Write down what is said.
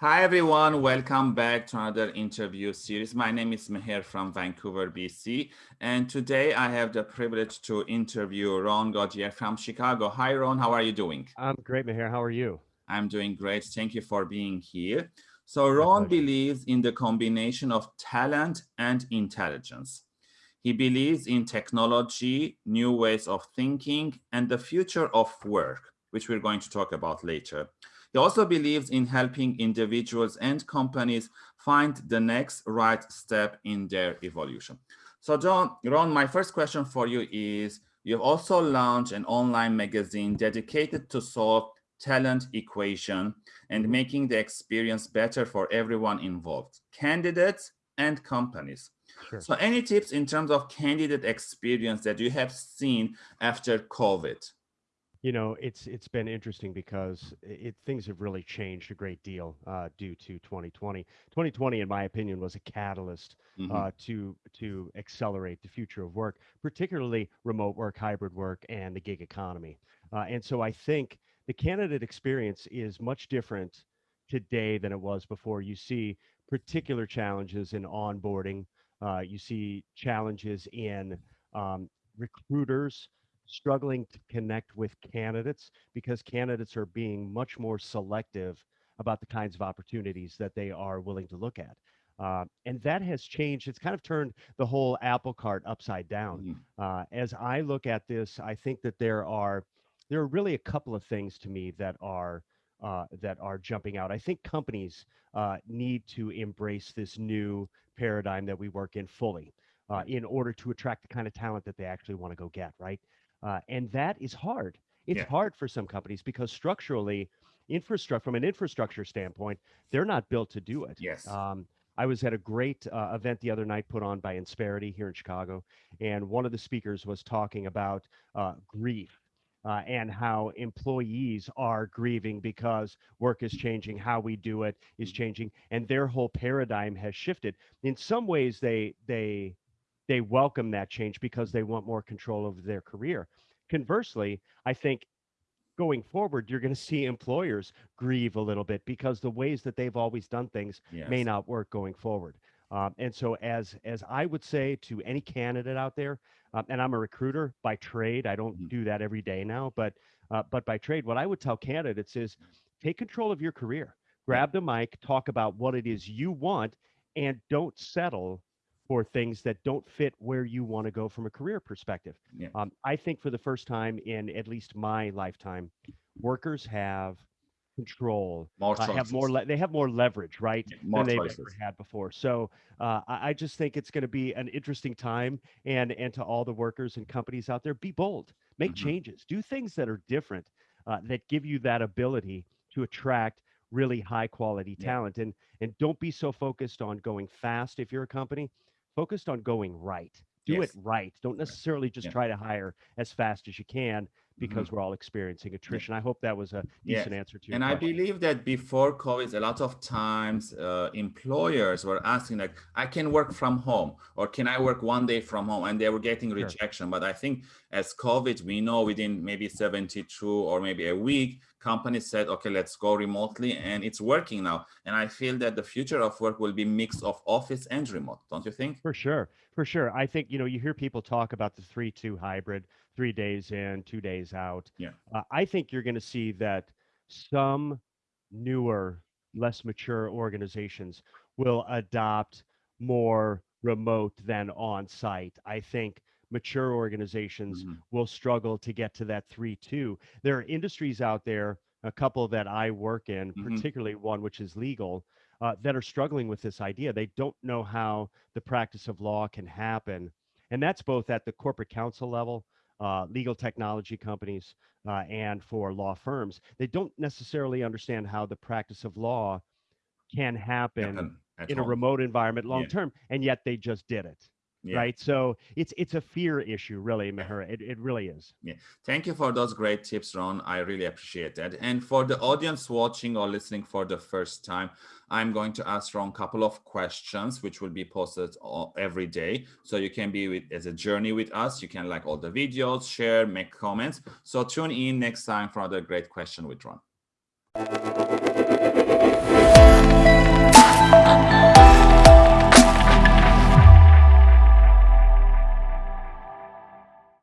Hi, everyone. Welcome back to another interview series. My name is Meher from Vancouver, BC. And today I have the privilege to interview Ron Gaudier from Chicago. Hi, Ron. How are you doing? I'm great, Meher. How are you? I'm doing great. Thank you for being here. So Ron believes in the combination of talent and intelligence. He believes in technology, new ways of thinking, and the future of work, which we're going to talk about later. He also believes in helping individuals and companies find the next right step in their evolution. So John, Ron, my first question for you is, you've also launched an online magazine dedicated to solve talent equation and making the experience better for everyone involved, candidates and companies. Sure. So any tips in terms of candidate experience that you have seen after COVID? You know, it's it's been interesting because it, things have really changed a great deal uh, due to 2020. 2020, in my opinion, was a catalyst mm -hmm. uh, to to accelerate the future of work, particularly remote work, hybrid work, and the gig economy. Uh, and so I think the candidate experience is much different today than it was before. You see particular challenges in onboarding. Uh, you see challenges in um, recruiters struggling to connect with candidates because candidates are being much more selective about the kinds of opportunities that they are willing to look at. Uh, and that has changed. It's kind of turned the whole apple cart upside down. Mm. Uh, as I look at this, I think that there are there are really a couple of things to me that are uh, that are jumping out. I think companies uh, need to embrace this new paradigm that we work in fully uh, in order to attract the kind of talent that they actually want to go get, right? Uh, and that is hard. It's yeah. hard for some companies because structurally, infrastructure from an infrastructure standpoint, they're not built to do it. Yes. Um, I was at a great uh, event the other night put on by Insperity here in Chicago, and one of the speakers was talking about uh, grief uh, and how employees are grieving because work is changing, how we do it is changing, and their whole paradigm has shifted. In some ways, they they they welcome that change because they want more control over their career. Conversely, I think going forward, you're going to see employers grieve a little bit because the ways that they've always done things yes. may not work going forward. Um, and so, as as I would say to any candidate out there, um, and I'm a recruiter by trade, I don't mm-hmm. do that every day now, but uh, but by trade, what I would tell candidates is take control of your career. Grab the mic, talk about what it is you want, and don't settle for things that don't fit where you want to go from a career perspective. Yeah. Um, I think for the first time in at least my lifetime, workers have control. More uh, have more. they have more leverage, right, yeah, more than they've ever had before. So uh, I, I, just think it's going to be an interesting time. And and to all the workers and companies out there, be bold, make mm-hmm. changes, do things that are different, uh, that give you that ability to attract really high quality talent. Yeah. And and don't be so focused on going fast if you're a company. Focused on going right. Do yes. it right. Don't necessarily just yeah. try to hire as fast as you can because mm-hmm. we're all experiencing attrition. I hope that was a decent yes. answer to you. And question. I believe that before COVID, a lot of times uh, employers were asking like, I can work from home or can I work one day from home? And they were getting sure. rejection. But I think as COVID, we know within maybe 72 or maybe a week, companies said, okay, let's go remotely and it's working now. And I feel that the future of work will be mix of office and remote. Don't you think? For sure. For sure. I think, you know, you hear people talk about the three, two hybrid, three days in, two days out. Yeah. Uh, I think you're going to see that some newer, less mature organizations will adopt more remote than on site. I think mature organizations mm-hmm. will struggle to get to that 3 2. There are industries out there, a couple that I work in, mm-hmm. particularly one which is legal, uh, that are struggling with this idea. They don't know how the practice of law can happen. And that's both at the corporate counsel level, uh, legal technology companies, uh, and for law firms. They don't necessarily understand how the practice of law can happen in a remote environment long term, yeah. and yet they just did it yeah. right? So it's it's a fear issue really Meher. It, it really is. Yeah. Thank you for those great tips ron. I really appreciate that. And for the audience watching or listening for the first time i'm going to ask ron a couple of questions which will be posted every day. So you can be with as a journey with us. You can like all the videos share make comments. So tune in next time for another great question with ron